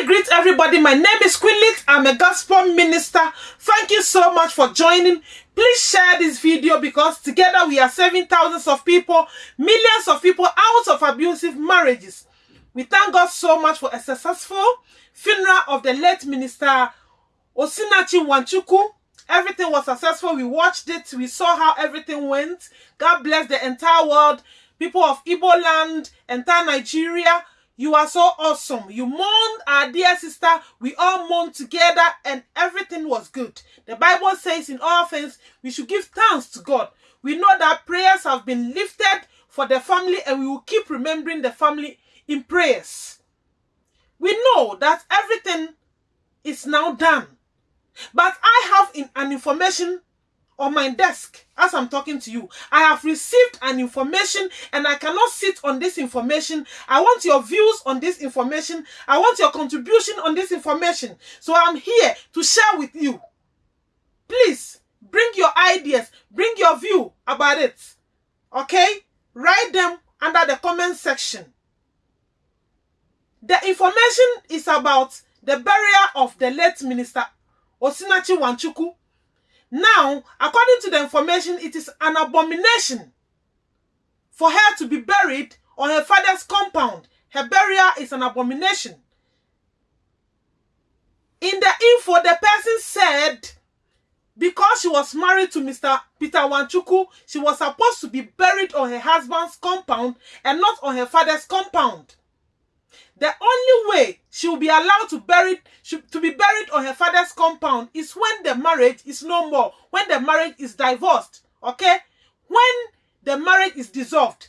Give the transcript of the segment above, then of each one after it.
Greet everybody. My name is Queenlit. I'm a gospel minister. Thank you so much for joining. Please share this video because together we are saving thousands of people, millions of people out of abusive marriages. We thank God so much for a successful funeral of the late minister Osinachi Nwachukwu. Everything was successful. We watched it. We saw how everything went. God bless the entire world. People of Igbo land, entire Nigeria. You are so awesome. You mourned our dear sister. We all mourned together and everything was good. The Bible says in all things, we should give thanks to God. We know that prayers have been lifted for the family and we will keep remembering the family in prayers. We know that everything is now done. But I have an information on my desk as I'm talking to you. I have received an information and I cannot sit on this information. I want your views on this information. I want your contribution on this information. So I'm here to share with you. Please bring your ideas, bring your view about it. Okay? Write them under the comment section. The information is about the burial of the late minister Osinachi Nwachukwu now, according to the information, it is an abomination for her to be buried on her father's compound. Her burial is an abomination. In the info, the person said because she was married to Mr. Peter Wanchuku, she was supposed to be buried on her husband's compound and not on her father's compound. The only way she will be allowed to bury to be buried on her father's compound is when the marriage is no more, when the marriage is divorced, okay? When the marriage is dissolved,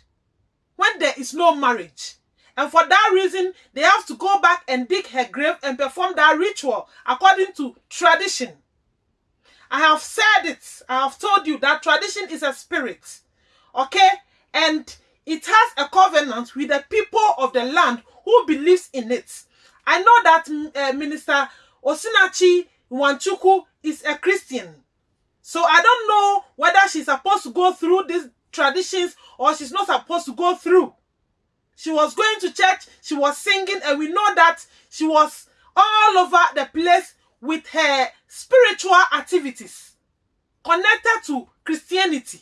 when there is no marriage. And for that reason, they have to go back and dig her grave and perform that ritual according to tradition. I have said it. I have told you that tradition is a spirit. Okay? And it has a covenant with the people of the land who believes in it. I know that uh, Minister Osinachi Nwachukwu is a Christian. So I don't know whether she's supposed to go through these traditions or she's not supposed to go through. She was going to church, she was singing, and we know that she was all over the place with her spiritual activities connected to Christianity.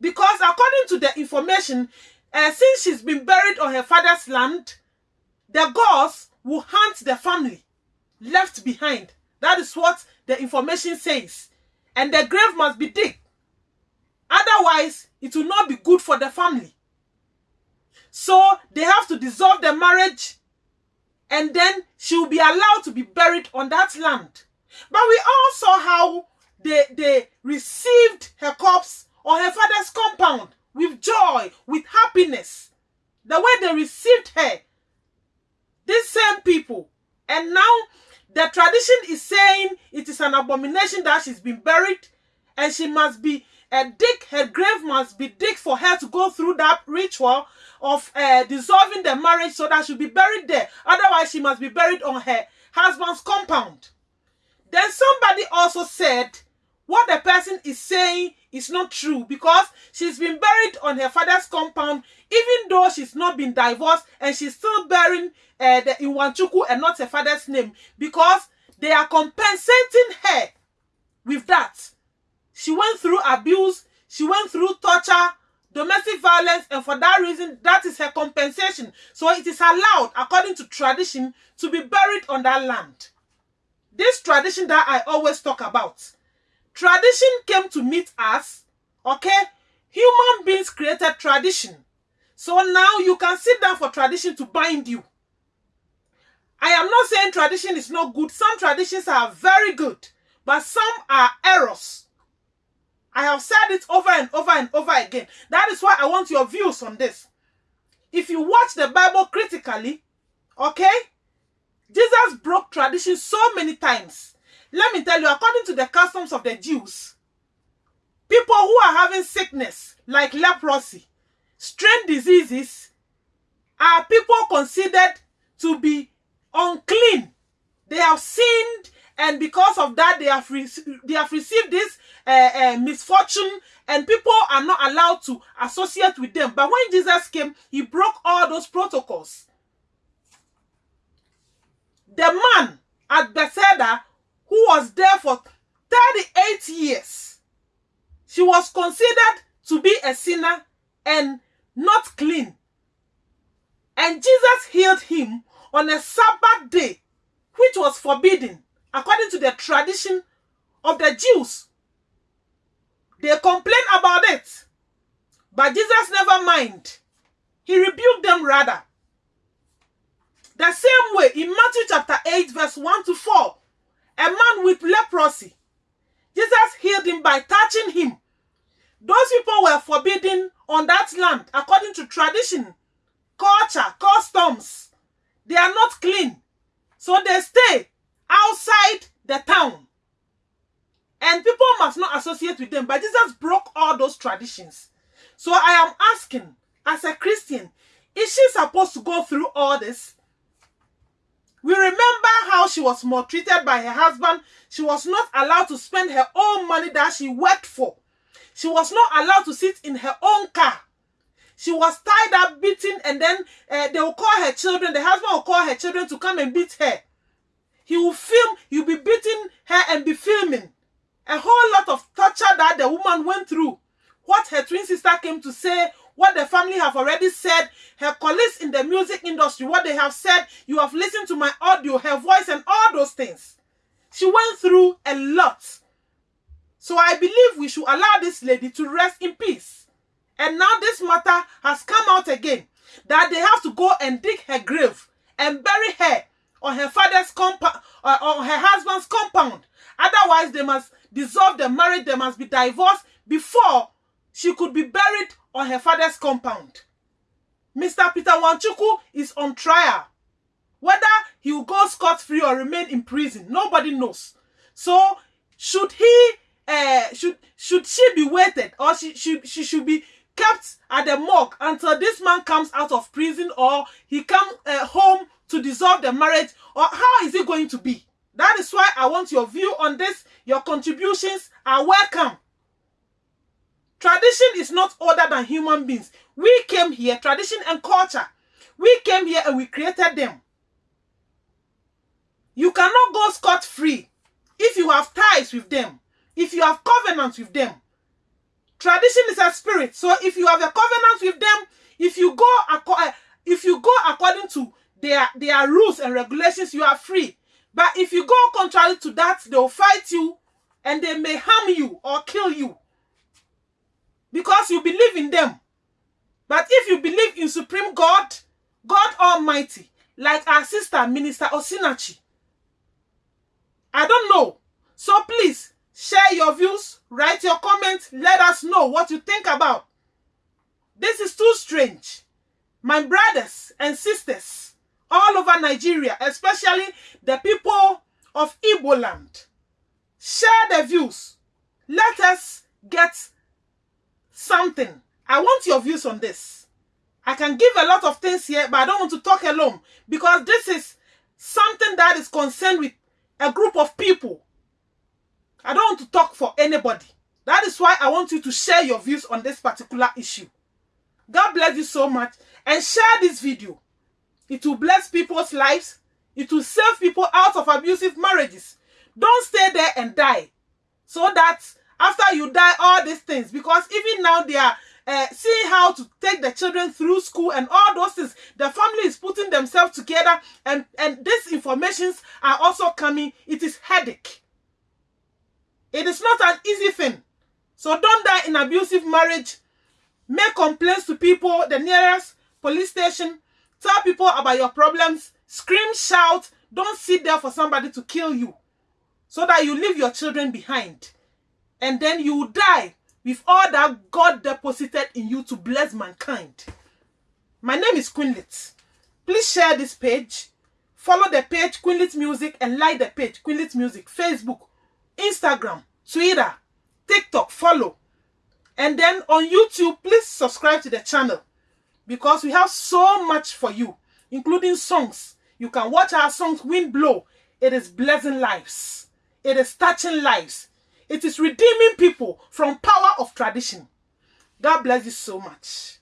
Because according to the information, uh, since she's been buried on her father's land, the gods will hunt the family left behind. That is what the information says. And the grave must be dig. Otherwise, it will not be good for the family. So they have to dissolve the marriage and then she will be allowed to be buried on that land. But we all saw how they, they received her corpse on her father's compound with joy, with happiness. The way they received her. These same people. And now the tradition is saying it is an abomination that she's been buried and she must be uh, dig her grave must be dig for her to go through that ritual of uh, dissolving the marriage so that she'll be buried there. Otherwise, she must be buried on her husband's compound. Then somebody also said what the person is saying is not true because she's been buried on her father's compound even though she's not been divorced and she's still bearing uh, the Iwanchuku and not her father's name because they are compensating her with that. She went through abuse, she went through torture, domestic violence, and for that reason, that is her compensation. So it is allowed, according to tradition, to be buried on that land. This tradition that I always talk about Tradition came to meet us, okay? Human beings created tradition. So now you can sit down for tradition to bind you. I am not saying tradition is not good. Some traditions are very good, but some are errors. I have said it over and over and over again. That is why I want your views on this. If you watch the Bible critically, okay, Jesus broke tradition so many times. Let me tell you, according to the customs of the Jews, people who are having sickness like leprosy, strange diseases, are people considered to be unclean. They have sinned, and because of that, they have, they have received this uh, uh, misfortune, and people are not allowed to associate with them. But when Jesus came, he broke all those protocols. Considered to be a sinner and not clean. And Jesus healed him on a Sabbath day, which was forbidden according to the tradition of the Jews. They complained about it, but Jesus never mind. He rebuked them rather. The same way in Matthew chapter 8, verse 1 to 4, a man with leprosy, Jesus healed him by touching him. Those people were forbidden on that land according to tradition, culture, customs. They are not clean. So they stay outside the town. And people must not associate with them. But Jesus broke all those traditions. So I am asking, as a Christian, is she supposed to go through all this? We remember how she was maltreated by her husband. She was not allowed to spend her own money that she worked for. She was not allowed to sit in her own car. She was tied up, beaten, and then uh, they will call her children. The husband will call her children to come and beat her. He will film, he'll be beating her and be filming. A whole lot of torture that the woman went through. What her twin sister came to say, what the family have already said, her colleagues in the music industry, what they have said, you have listened to my audio, her voice, and all those things. She went through a lot. So I believe we should allow this lady to rest in peace. And now this matter has come out again that they have to go and dig her grave and bury her on her father's compound, or on her husband's compound. Otherwise, they must dissolve the marriage, they must be divorced before she could be buried on her father's compound. Mr. Peter Nwachukwu is on trial. Whether he will go scot-free or remain in prison, nobody knows. So, should he, uh, should should she be waited or she, she, she should be kept at the morgue until this man comes out of prison or he come uh, home to dissolve the marriage or how is it going to be? That is why I want your view on this. Your contributions are welcome. Tradition is not older than human beings. We came here, tradition and culture. We came here and we created them. You cannot go scot-free if you have ties with them, if you have covenants with them. Tradition is a spirit. So if you have a covenant with them, if you go eh, if you go according to their their rules and regulations, you are free. But if you go contrary to that, they'll fight you and they may harm you or kill you because you believe in them. But if you believe in Supreme God, God Almighty, like our sister, Minister Osinachi, I don't know. So please, share your views, write your comments, let us know what you think about. This is too strange. My brothers and sisters all over Nigeria, especially the people of Igbo land, share the views. Let us get something. I want your views on this. I can give a lot of things here, but I don't want to talk alone because this is something that is concerned with a group of people. I don't want to talk for anybody. That is why I want you to share your views on this particular issue. God bless you so much and share this video. It will bless people's lives. It will save people out of abusive marriages. Don't stay there and die. So that after you die, all these things, because even now they are uh, seeing how to take the children through school and all those things. The family is putting themselves together and, and these informations are also coming. It is headache. It is not an easy thing. So don't die in abusive marriage. Make complaints to people, the nearest police station. Tell people about your problems. Scream, shout. Don't sit there for somebody to kill you. So that you leave your children behind and then you die with all that God deposited in you to bless mankind. My name is Queenlit. Please share this page. Follow the page Queenlit Music and like the page Queenlit Music. Facebook, Instagram, Twitter, TikTok. Follow. And then on YouTube, please subscribe to the channel because we have so much for you, including songs. You can watch our songs Wind Blow. It is blessing lives. It is touching lives. It is redeeming people from power of tradition. God bless you so much.